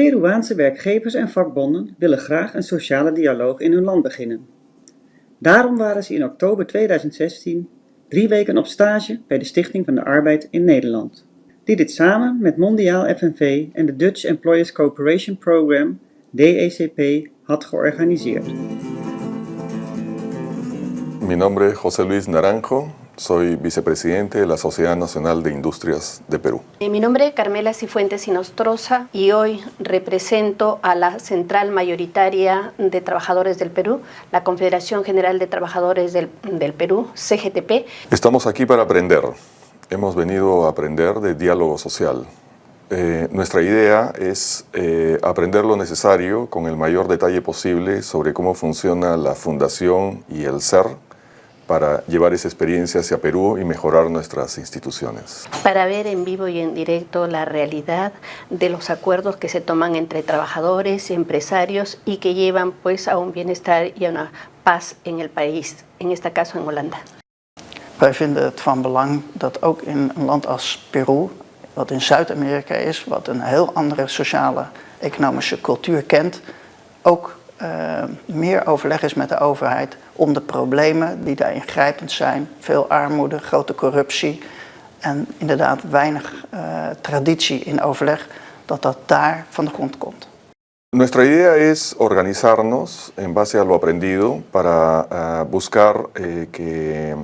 Peruaanse werkgevers en vakbonden willen graag een sociale dialoog in hun land beginnen. Daarom waren ze in oktober 2016 drie weken op stage bij de Stichting van de Arbeid in Nederland, die dit samen met Mondiaal FNV en de Dutch Employers Cooperation Program, DECP, had georganiseerd. Mi nombre es José Luis Naranjo, soy vicepresidente de la Sociedad Nacional de Industrias de Perú. Eh, Mi nombre es Carmela Cifuentes Sinostroza y hoy represento a la Central Mayoritaria de Trabajadores del Perú, la Confederación General de Trabajadores del, del Perú, CGTP. Estamos aquí para aprender. Hemos venido a aprender de diálogo social. Eh, nuestra idea es eh, aprender lo necesario con el mayor detalle posible sobre cómo funciona la fundación y el ser para llevar esa experiencia hacia Perú y mejorar nuestras instituciones. para ver en vivo y en directo la realidad de los acuerdos que se toman entre trabajadores y empresarios y que llevan pues a un bienestar y a una paz en el país, en este caso en Holanda. Wij vinden het van belang dat ook in een land als Peru, wat in Zuid-Amerika is, wat een heel andere sociale economische cultuur kent, ook eh, meer overleg is met de overheid om de problemen die daar ingrijpend zijn, veel armoede, grote corruptie en inderdaad weinig eh, traditie in overleg, dat dat daar van de grond komt. Nuestra idea es organizarnos en base a lo aprendido para ah, buscar eh, que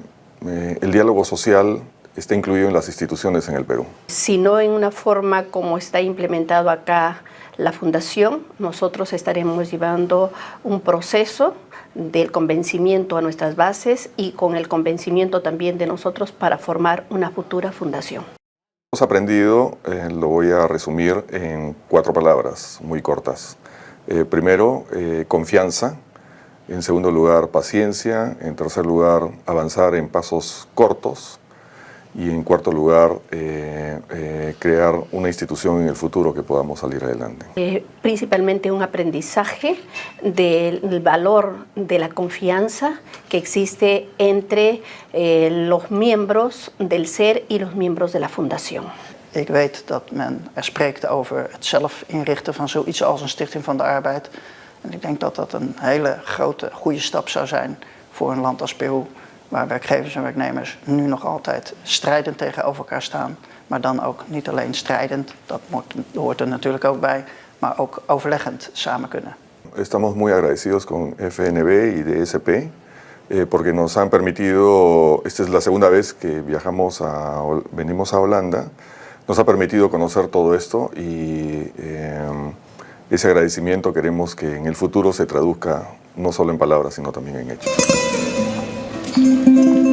eh, el diálogo social esté incluido en las instituciones en el Perú. sino en una forma como está implementado acá la fundación, nosotros estaremos llevando un proceso del convencimiento a nuestras bases y con el convencimiento también de nosotros para formar una futura fundación. Hemos aprendido, eh, lo voy a resumir en cuatro palabras muy cortas. Eh, primero, eh, confianza. En segundo lugar, paciencia. En tercer lugar, avanzar en pasos cortos. Y en cuarto lugar, eh, eh, crear una institución en el futuro que podamos salir adelante. Eh, principalmente un aprendizaje del valor de la confianza que existe entre eh, los miembros del SER y los miembros de la fundación. Ik weet dat men er spreekt over het zelf inrichten van zoiets als een Stichting van de Arbeid. En ik denk dat dat een hele grote, goede stap zou zijn voor een land als Peru, waar werkgevers en werknemers nu nog altijd strijdend tegenover elkaar staan. Maar dan ook niet alleen strijdend, dat hoort er natuurlijk ook bij, maar ook overleggend samen kunnen. Estamos muy agradecidos con FNB y DSP eh, porque nos han permitido, esta es la segunda vez que viajamos a, venimos a Holanda, nos ha permitido conocer todo esto y eh, ese agradecimiento queremos que en el futuro se traduzca no solo en palabras sino también en hechos. Música